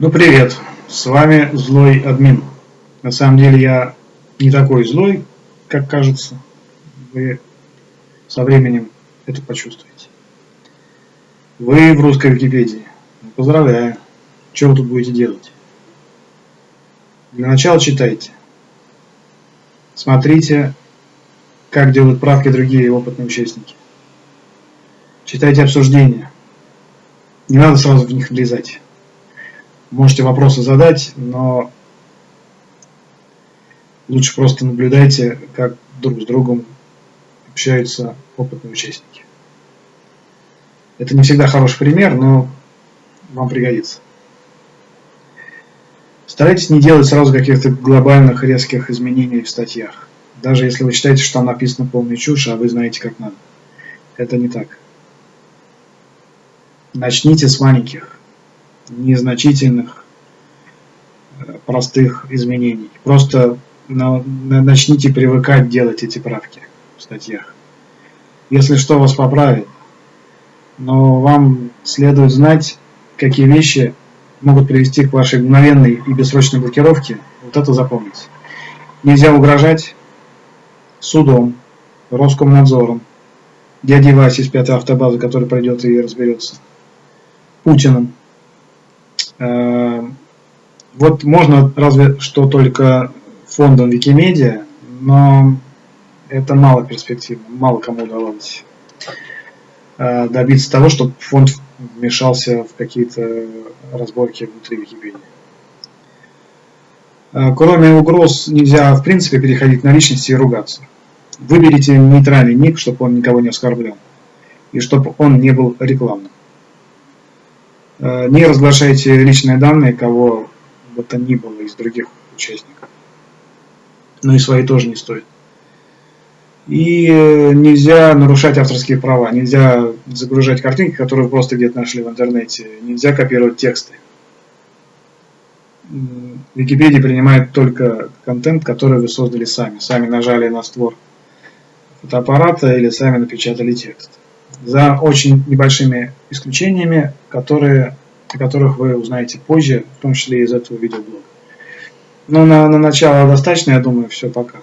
Ну привет, с вами злой админ. На самом деле я не такой злой, как кажется. Вы со временем это почувствуете. Вы в русской Википедии. Поздравляю. Что вы тут будете делать? Для начала читайте. Смотрите, как делают правки другие опытные участники. Читайте обсуждения. Не надо сразу в них влезать. Можете вопросы задать, но лучше просто наблюдайте, как друг с другом общаются опытные участники. Это не всегда хороший пример, но вам пригодится. Старайтесь не делать сразу каких-то глобальных резких изменений в статьях. Даже если вы считаете, что там написано полная чушь, а вы знаете, как надо. Это не так. Начните с маленьких незначительных, э, простых изменений. Просто начните привыкать делать эти правки в статьях. Если что, вас поправят. Но вам следует знать, какие вещи могут привести к вашей мгновенной и бессрочной блокировке. Вот это запомните. Нельзя угрожать судом, Роскомнадзором, дядей Васи из пятой автобазы, который пройдет и разберется, Путиным, вот можно разве что только фондом Викимедиа, но это мало перспективно, мало кому удавалось э, добиться того, чтобы фонд вмешался в какие-то разборки внутри Википедии. Э, кроме угроз нельзя в принципе переходить на личности и ругаться. Выберите нейтральный ник, чтобы он никого не оскорблял. И чтобы он не был рекламным. Э, не разглашайте личные данные кого бы то ни было из других участников. Ну и свои тоже не стоит. И э, нельзя нарушать авторские права, нельзя загружать картинки, которые вы просто где-то нашли в интернете, нельзя копировать тексты. Википедия принимает только контент, который вы создали сами. Сами нажали на створ фотоаппарата или сами напечатали текст за очень небольшими исключениями, которые, о которых вы узнаете позже, в том числе из этого видеоблога. Но на, на начало достаточно, я думаю, все, пока.